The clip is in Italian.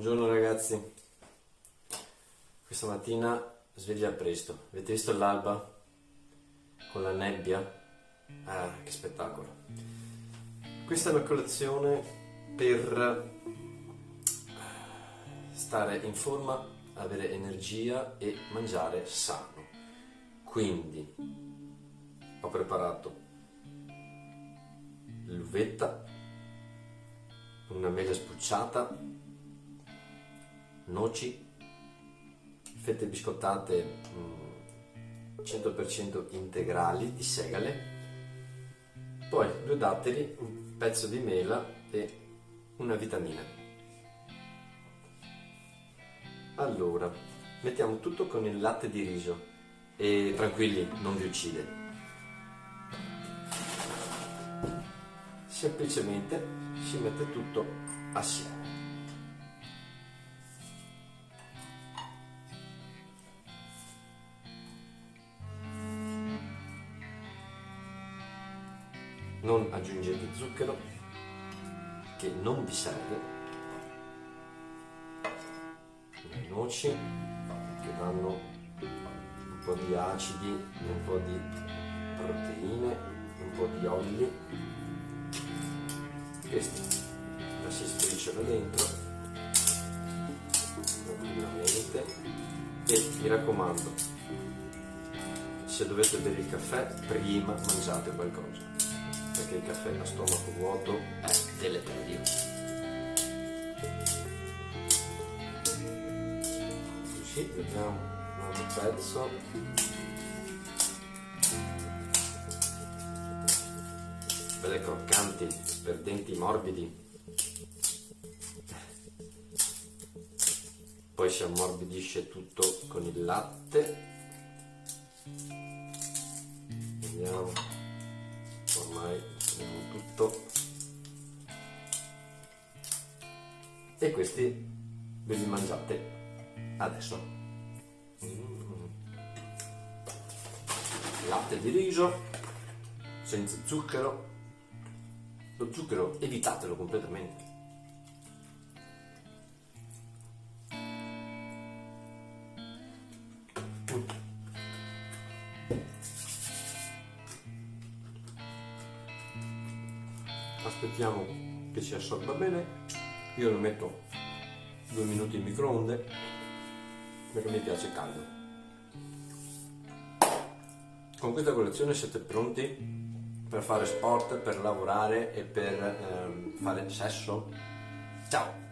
Buongiorno ragazzi, questa mattina sveglia presto, avete visto l'alba con la nebbia? Ah, che spettacolo! Questa è una colazione per stare in forma, avere energia e mangiare sano. Quindi ho preparato l'uvetta, una mela sbucciata, noci, fette biscottate 100% mm, integrali di segale, poi due datteri, un pezzo di mela e una vitamina. Allora, mettiamo tutto con il latte di riso e tranquilli, non vi uccide. Semplicemente si mette tutto assieme. Non aggiungete zucchero che non vi serve. Le noci che danno un po' di acidi un po' di proteine un po' di oli questi la si spriciola dentro tranquillamente. E mi raccomando se dovete bere il caffè prima mangiate qualcosa perché il caffè a stomaco vuoto è deleterio. Così, vediamo un altro pezzo. Belle croccanti, per denti morbidi. Poi si ammorbidisce tutto con il latte. Vediamo ormai abbiamo tutto. E questi ve li mangiate adesso. Mm. latte di riso senza zucchero. Lo zucchero evitatelo completamente aspettiamo che si assorba bene io lo metto due minuti in microonde perché mi piace caldo con questa colazione siete pronti per fare sport, per lavorare e per ehm, fare sesso? Ciao!